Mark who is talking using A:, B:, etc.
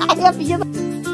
A: 哎呀鼻子